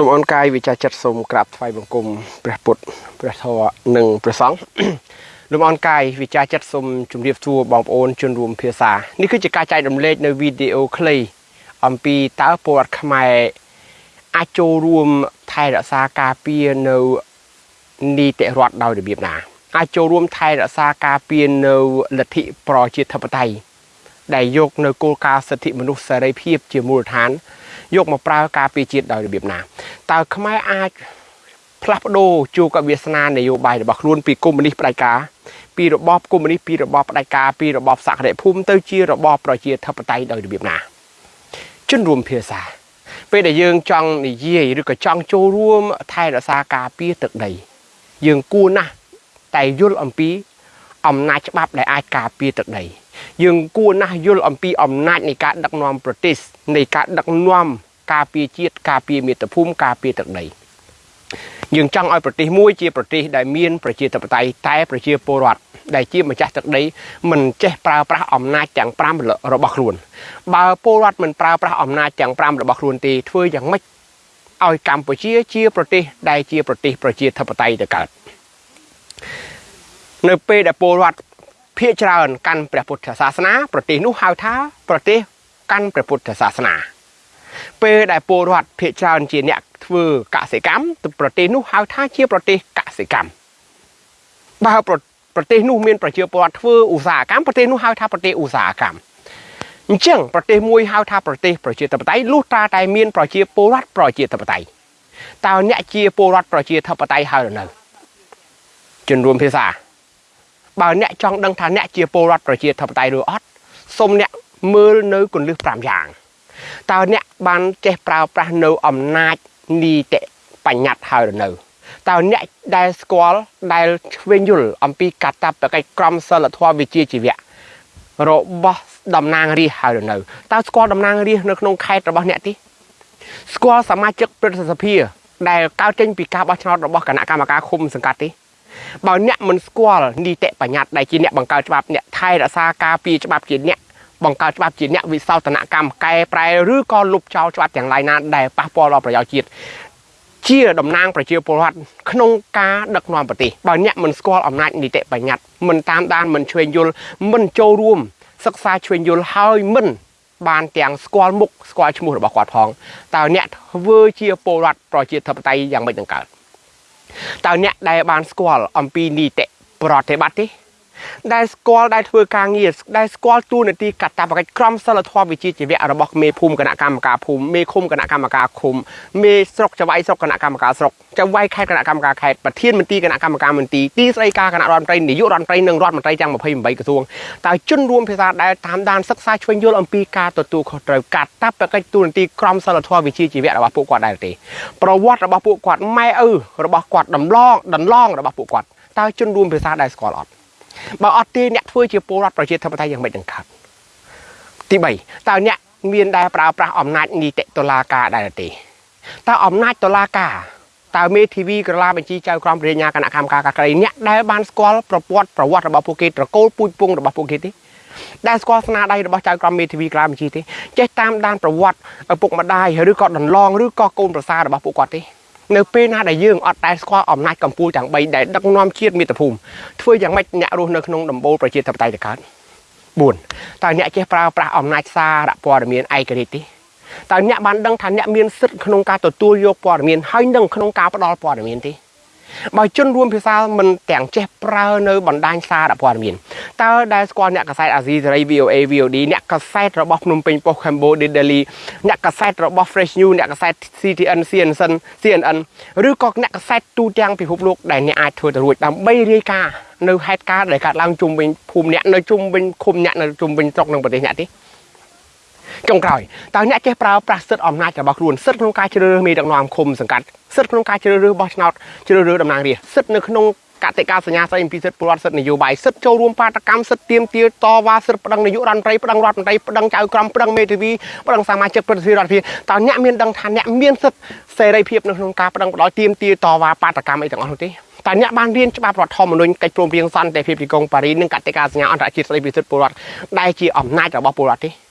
លោកអនកាយវិចាចិត្តសូមក្រាបថ្វាយបង្គំព្រះពុទ្ធព្រះធម៌និងព្រះសង្ឃលោកអនកាយវិចាចិត្តសូមជម្រាបសួរបងប្អូនជនរួមភាសានេះគឺជាការចែករំលែកនៅវីដេអូខ្លីអំពីតើពលរដ្ឋខ្មែរអាចចូលរួមថែរក្សាការពារនៅនីតិរដ្ឋដោយរបៀបណា អាចចូលរួមថែរក្សាការពារនៅលទ្ធិប្រជាធិបតេយ្យដែលយកនៅគោលការណ៍សិទ្ធិមនុស្សសេរីភាពជាមូលដ្ឋាន យកមកប្រើការពារជាតិដោយរបៀបណាតើខ្មែរអាចផ្លាស់ប្ដូរជួកវាសនានយោបាយរបស់ខ្លួនពីកុម្មុយនីសផ្ដាច់ការពីរបបកុម្មុយនីសពីរបបផ្ដាច់ការពីរបបសក្តិភូមិទៅជារបបប្រជាធិបតេយ្យដោយរបៀបណាជនរួមភាសាពេលដែលយើងចង់និយាយឬក៏ចង់ចូលរួមថែរក្សាការពារទឹកដី យើងគួរណាស់តែយល់អំពីអំណាចច្បាប់ដែលអាចការពារទឹកដី យើងគួរណាស់យល់អំពីអំណាចនៃការដឹកនាំប្រទេសនៃការដឹកនាំការពារជាតិការពារមាតុភូមិការពារទឹកដីយើងចង់ឲ្យប្រទេសមួយជាប្រទេសដែលមានប្រជាធិបតេយ្យតែប្រជាពលរដ្ឋដែលជាម្ចាស់ទឹកដីមិនចេះប្រើប្រាស់អំណាចទាំង5របស់ខ្លួនបើពលរដ្ឋមិនប្រើប្រាស់អំណាចទាំង5របស់ខ្លួនទេធ្វើយ៉ាងម៉េចឲ្យកម្ពុជាជាប្រទេសដែលជាប្រទេសប្រជាធិបតេយ្យទៅកើតនៅពេលដែលពលរដ្ឋ ភាគច្រើនកាន់ព្រះពុទ្ធសាសនាប្រទេសនោះហៅថាប្រទេសកាន់ព្រះពុទ្ធសាសនា ពេលដែលពលរដ្ឋភាគច្រើនជាអ្នកធ្វើកសិកម្មទៅប្រទេសនោះហៅថាជាប្រទេសកសិកម្មបើប្រទេសនោះមានប្រជាពលរដ្ឋធ្វើឧស្សាហកម្មប្រទេសនោះហៅថាប្រទេសឧស្សាហកម្មអញ្ចឹងប្រទេសមួយហៅថាប្រទេសប្រជាធិបតេយ្យលុះត្រាតែមានប្រជាពលរដ្ឋប្រជាធិបតេយ្យតើអ្នកជាពលរដ្ឋប្រជាធិបតេយ្យហើយឬនៅជនរួមភាសា បើអ្នកចង់ដឹងថាអ្នកជាពលរដ្ឋប្រជាធិបតេយ្យឬអត់សូមអ្នកមើលនៅគន្លឹះ5យ៉ាងតើអ្នកបានចេះប្រើប្រាស់នៅអំណាចនីតិបញ្ញត្តិហើយឬនៅតើអ្នកដែលស្គាល់ដែលឆ្វេងយល់អំពីកតបកិច្ចក្រមសីលធម៌វិជ្ជាជីវៈរបស់តំណាងរាស្ត្រហើយឬនៅតើស្គាល់តំណាងរាស្ត្រនៅក្នុងខេត្តរបស់អ្នកទេស្គាល់សមាជិកព្រឹទ្ធសភាដែលកើតចេញពីការបោះឆ្នោតរបស់គណៈកម្មការឃុំសង្កាត់ទេ បើអ្នកមិនស្គាល់នីតិបញ្ញត្តិដែលជាអ្នកបង្កើតច្បាប់អ្នកថែរក្សាការពារច្បាប់ជាអ្នកបង្កើតច្បាប់ជាអ្នកវិសោធនកម្មកែប្រែឬក៏លុបចោលច្បាប់ទាំងឡាយណាដែលប៉ះពាល់ដល់ប្រយោជន៍ជាតិជាតំណាងប្រជាពលរដ្ឋក្នុងការដឹកនាំប្រទេសបើអ្នកមិនស្គាល់អំណាចនីតិបញ្ញត្តិមិនតាមដានមិនឆ្វេងយល់មិនចូលរួមសិក្សាឆ្វេងយល់ហើយមិនបានទាំងស្គាល់មុខស្គាល់ឈ្មោះរបស់គាត់ផងតើអ្នកធ្វើជាពលរដ្ឋប្រជាធិបតេយ្យយ៉ាងម៉េចនឹងកើត តើអ្នកដែលបានស្គាល់អំពីនីតិប្រតិបត្តិទេ ដែលស្គាល់ដែលធ្វើការងារដែលស្គាល់ទូនាទីកតបកិច្ចក្រមសីលធម៌វិជ្ជាជីវៈរបស់មេភូមិគណៈកម្មការភូមិមេឃុំគណៈកម្មការឃុំមេស្រុកចៅវាយស្រុកគណៈកម្មការស្រុកចៅវាយខេត្តគណៈកម្មការខេត្តប្រធានមន្ត្រីគណៈកម្មការមន្ត្រីទីស្តីការគណៈរដ្ឋមន្ត្រីនាយករដ្ឋមន្ត្រីនិងរដ្ឋមន្ត្រីទាំង28ក្រសួងតើជនរួមភាសាដែលតាមដានសិក្សាឆ្វេងយល់អំពីការទទួលខុសត្រូវកតបកិច្ចទូនាទីក្រមសីលធម៌វិជ្ជាជីវៈរបស់ពួកគាត់ដែរទេប្រវត្តិរបស់ពួកគាត់ម៉ែឪរបស់គាត់ដំឡងដន្លងរបស់ពួកគាត់តើជនរួមភាសាដែលស្គាល់អត់ បើអត់ទេអ្នកធ្វើជាពលរដ្ឋប្រជាធិបតេយ្យយ៉ាងម៉េចនឹងកើតទី3តើអ្នកមានដែលប្រើប្រាស់អំណាចនីតិតុលាការដែរទេតើអំណាចតុលាការតើមេធាវីក្រឡាបញ្ជីចៅក្រមព្រះញ្ញាគណៈកម្មការការក្រីអ្នកដែលបានស្គាល់ប្រវត្តិប្រវត្តិរបស់ពួកគេត្រកូលពូជពងរបស់ពួកគេទេដែលស្គាល់ស្នាដៃរបស់ចៅក្រមមេធាវីក្រឡាបញ្ជីទេចេះតាមដានប្រវត្តិឪពុកម្ដាយឬក៏ដន្លងឬក៏កូនប្រសាររបស់ពួកគាត់ទេ នៅពេលណាដែលយើងអត់ដែលស្គាល់អំណាចកម្ពុជាទាំង3ដែលដឹកនាំជាតិមាតុភូមិធ្វើយ៉ាងម៉េចអ្នករស់នៅក្នុងដំបូលប្រជាធិបតេយ្យទៅកើត4តើអ្នកចេះប្រើប្រាស់អំណាចសារព័ត៌មានឯករាជ្យទេតើអ្នកបានដឹងថាអ្នកមានសិទ្ធិក្នុងការទទួលយកព័ត៌មានហើយនឹងក្នុងការផ្ដល់ព័ត៌មានទេ បើជនរួមភាសាមិនទាំងចេះប្រើនៅបណ្ដាញសារព័ត៌មានតើដែលស្គាល់អ្នកកសែតអាស៊ីសេរី VOA VOD អ្នកកសែតរបស់ភ្នំពេញ Post Cambodia Daily អ្នកកសែតរបស់ Fresh News អ្នកកសែត CTN CNN CNN ឬក៏អ្នកកសែតទូទាំងពិភពលោកដែលអ្នកអាចធ្វើទៅរួចដើម្បីរាយការណ៍នៅហេតុការណ៍ដែលកើតឡើងជុំវិញភូមិអ្នកនៅជុំវិញឃុំអ្នកនៅជុំវិញស្រុកនិងប្រទេសអ្នកទេ ចុងក្រោយតើអ្នកចេះប្រើប្រាស់សិទ្ធិអំណាចរបស់ខ្លួនសិទ្ធិក្នុងការជ្រើសរើសមេដឹកនាំឃុំសង្កាត់សិទ្ធិក្នុងការជ្រើសរើសបោះឆ្នោតជ្រើសរើសតំណាងរាស្ត្រសិទ្ធិនៅក្នុងកតិកាសញ្ញាស្តីអំពីសិទ្ធិពលរដ្ឋសិទ្ធិនយោបាយសិទ្ធិចូលរួមបាតកម្មសិទ្ធិទៀមទាតវ៉ាសិទ្ធិប្តឹងនាយករដ្ឋមន្ត្រីប្តឹងរដ្ឋមន្ត្រីប្តឹងចៅក្រមប្តឹងមេធាវីប្តឹងសមាជិកប្រតិភិរដ្ឋាភិបាលតើអ្នកមានដឹងថាអ្នកមានសិទ្ធិសេរីភាពនៅក្នុងការប្តឹងផ្តល់ទៀមទាតវ៉ាបាតកម្មអីទាំងអស់នោះទេតើអ្នកបានរៀនច្បាប់រដ្ឋធម្មនុញ្ញកិច្ចព្រមព្រៀងសន្តិភាពទីក្រុងប៉ារីនិងកតិកាសញ្ញាអន្តរជាតិស្តីពីសិទ្ធិពលរដ្ឋដែលជាអំណាចរបស់ពលរដ្ឋទេ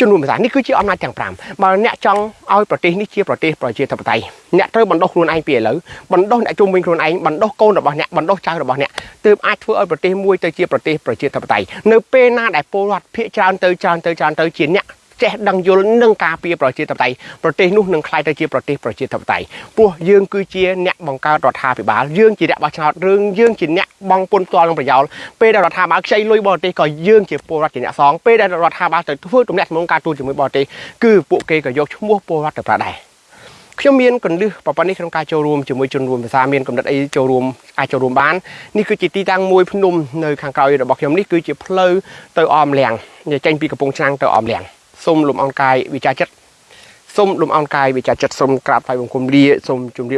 ជំនួសភាសានេះគឺជាអំណាចទាំង5បើអ្នកចង់ឲ្យប្រទេសនេះជាប្រទេសប្រជាធិបតេយ្យអ្នកត្រូវបណ្ដុះខ្លួនឯងពីឥឡូវបណ្ដុះអ្នកជុំវិញខ្លួនឯងបណ្ដុះកូនរបស់អ្នកបណ្ដុះចៅរបស់អ្នកទើបអាចធ្វើឲ្យប្រទេសមួយទៅជាប្រទេសប្រជាធិបតេយ្យនៅពេលណាដែលពលរដ្ឋភាគច្រើនទៅច្រើនទៅច្រើនទៅជាអ្នក ចេះដឹងយល់និងការពារប្រជាធិបតេយ្យប្រទេសនោះនឹងក្លាយទៅជាប្រទេសប្រជាធិបតេយ្យព្រោះយើងគឺជាអ្នកបង្កើតរដ្ឋាភិបាលយើងជាអ្នកបោះឆ្នោតរឿងយើងជាអ្នកបងពុនផ្ទាល់នឹងប្រយោលពេលដែលរដ្ឋាភិបាលខ្ចីលុយបរទេសក៏យើងជាពលរដ្ឋជាអ្នកសងពេលដែលរដ្ឋាភិបាលទៅធ្វើទំនាក់ទំនងការទូតជាមួយបរទេសគឺពួកគេក៏យកឈ្មោះពលរដ្ឋទៅប្រើដែរខ្ញុំមានកណ្ដឹងប្រព័ន្ធនេះក្នុងការចូលរួមជាមួយជនរួមភាសាមានកំណត់អីចូលរួមអាចចូលរួមបាននេះគឺជាទីតាំងមួយភ្នំនៅខាងក្រោយរបស់ខ្ញុំនេះគឺជាផ្លូវទៅអមលៀងចេញពីកំពង់ឆ្នាំងទៅអមលៀង សូមលំអរកាយវិចារចិត្តសូមលំអរកាយវិចារចិត្តសូមក្រាបថ្វាយបង្គំលាសូមជម្រាប